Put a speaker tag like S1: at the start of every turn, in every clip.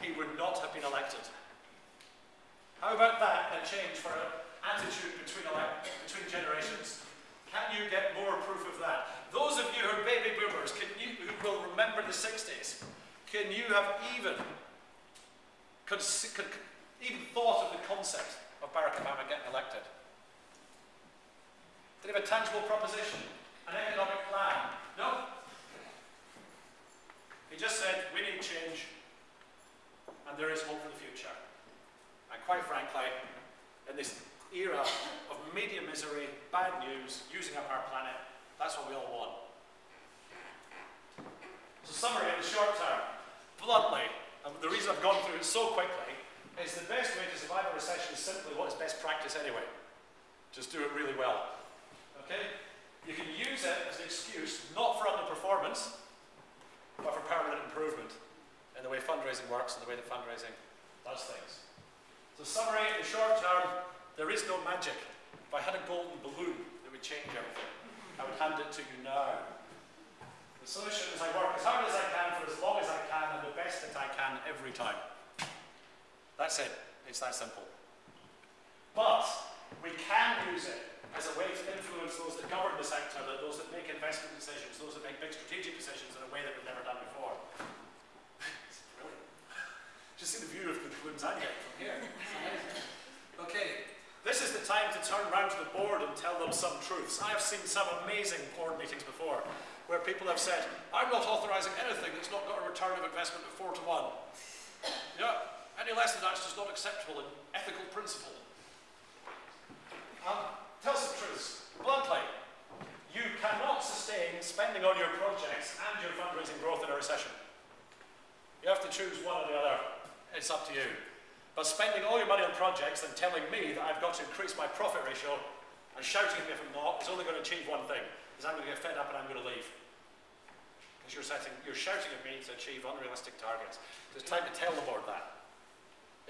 S1: he would not have been elected. How about that, a change for an attitude between, between generations? Can you get more proof of that? Those of you who are baby boomers, you, who will remember the 60s, can you have even, even thought of the concept of Barack Obama getting elected? Did he have a tangible proposition? An economic plan? No. He just said, we need change, there is hope for the future. And quite frankly, in this era of media misery, bad news, using up our planet, that's what we all want. So summary in the short term, bluntly, and the reason I've gone through it so quickly, is the best way to survive a recession is simply what is best practice anyway. Just do it really well. Okay? You can use it as an excuse, not for underperformance, but for permanent improvement in the way fundraising works and the way that fundraising does things. So summary, in the short term, there is no magic. If I had a golden balloon, it would change everything. I would hand it to you now. The solution is I work as hard as I can for as long as I can and the best that I can every time. That's it. It's that simple. But we can use it as a way to influence those that govern the sector, those that make investment decisions, those that make big strategic decisions in a way that we've never done before. it's brilliant. Just see the getting from here. Okay, this is the time to turn around to the board and tell them some truths. I have seen some amazing board meetings before where people have said, I'm not authorising anything that's not got a return of investment of 4 to 1. Yeah, any less than that is just not acceptable in ethical principle. Um, tell some truths. Bluntly, you cannot sustain spending on your projects and your fundraising growth in a recession. You have to choose one or the other. It's up to you. But spending all your money on projects and telling me that I've got to increase my profit ratio and shouting at me if I'm not is only going to achieve one thing, is I'm going to get fed up and I'm going to leave. Because you're, you're shouting at me to achieve unrealistic targets. It's time to tell the board that.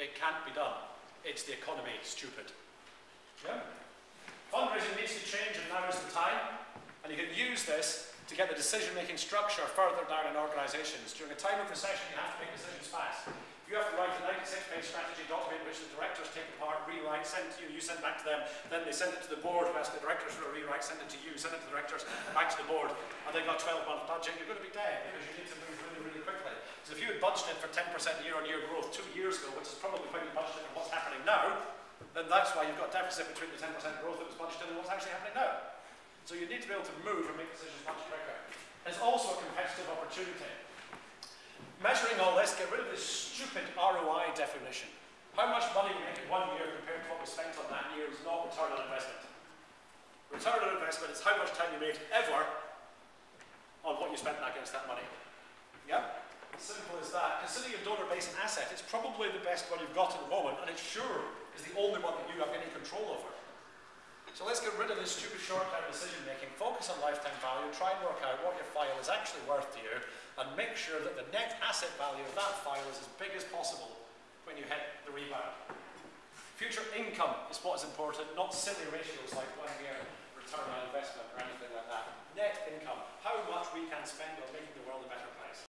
S1: It can't be done. It's the economy, stupid. Yeah? Fundraising needs to change and now is the time. And you can use this to get the decision-making structure further down in organisations. During a time of recession, you have to make decisions fast. You have to write a 96-page strategy document which the directors take apart, rewrite, send to you, you send back to them, then they send it to the board, who asks the directors for a rewrite, send it to you, send it to the directors, back to the board, and they've got 12-month budget, you're going to be dead because you need to move really, really quickly. So if you had budgeted for 10% year-on-year growth two years ago, which is probably when you budgeted for what's happening now, then that's why you've got a deficit between the 10% growth that was budgeted and what's actually happening now. So you need to be able to move and make decisions much quicker. It's also a competitive opportunity. Measuring all this, get rid of this stupid ROI definition. How much money we make in one year compared to what we spent on that year is not return on investment. Return on investment is how much time you made ever on what you spent against that money. Yeah? Simple as that. Consider your donor base an asset. It's probably the best one you've got at the moment, and it sure is the only one that you have any control over. So let's get rid of this stupid short-term decision making, focus on lifetime value, try and work out what your file is actually worth to you, and make sure that the net asset value of that file is as big as possible when you hit the rebound. Future income is what is important, not silly ratios like one year return on investment or anything like that. Net income, how much we can spend on making the world a better place.